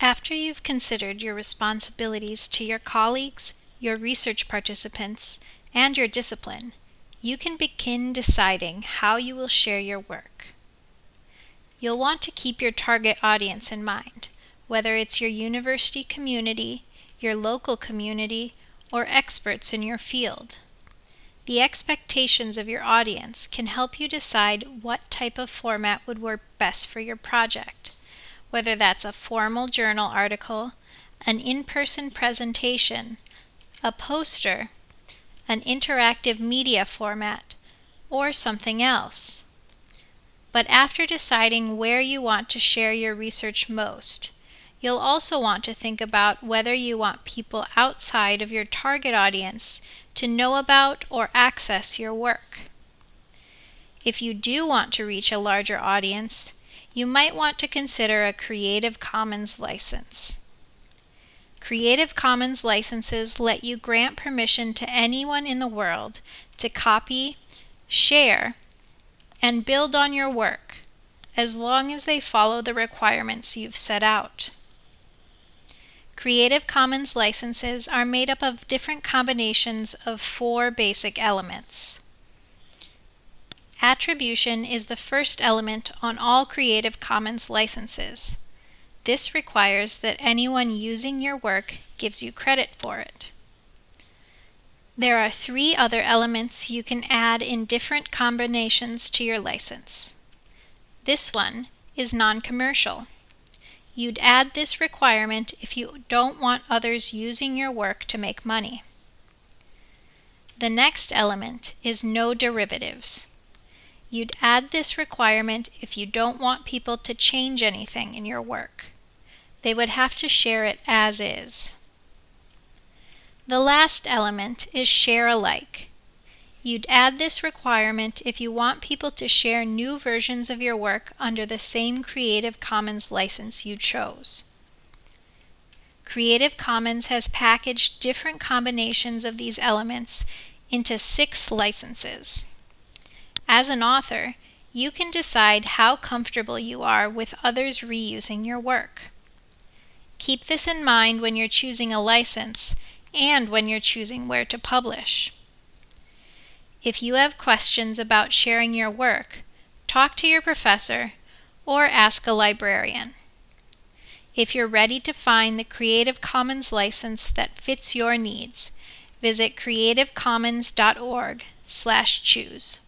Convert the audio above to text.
After you've considered your responsibilities to your colleagues, your research participants, and your discipline, you can begin deciding how you will share your work. You'll want to keep your target audience in mind, whether it's your university community, your local community, or experts in your field. The expectations of your audience can help you decide what type of format would work best for your project whether that's a formal journal article, an in person presentation, a poster, an interactive media format, or something else. But after deciding where you want to share your research most, you'll also want to think about whether you want people outside of your target audience to know about or access your work. If you do want to reach a larger audience, you might want to consider a Creative Commons license. Creative Commons licenses let you grant permission to anyone in the world to copy, share, and build on your work as long as they follow the requirements you've set out. Creative Commons licenses are made up of different combinations of four basic elements. Attribution is the first element on all Creative Commons licenses. This requires that anyone using your work gives you credit for it. There are three other elements you can add in different combinations to your license. This one is non-commercial. You'd add this requirement if you don't want others using your work to make money. The next element is no derivatives. You'd add this requirement if you don't want people to change anything in your work. They would have to share it as is. The last element is share alike. You'd add this requirement if you want people to share new versions of your work under the same Creative Commons license you chose. Creative Commons has packaged different combinations of these elements into six licenses. As an author, you can decide how comfortable you are with others reusing your work. Keep this in mind when you're choosing a license and when you're choosing where to publish. If you have questions about sharing your work, talk to your professor or ask a librarian. If you're ready to find the Creative Commons license that fits your needs, visit creativecommons.org/choose.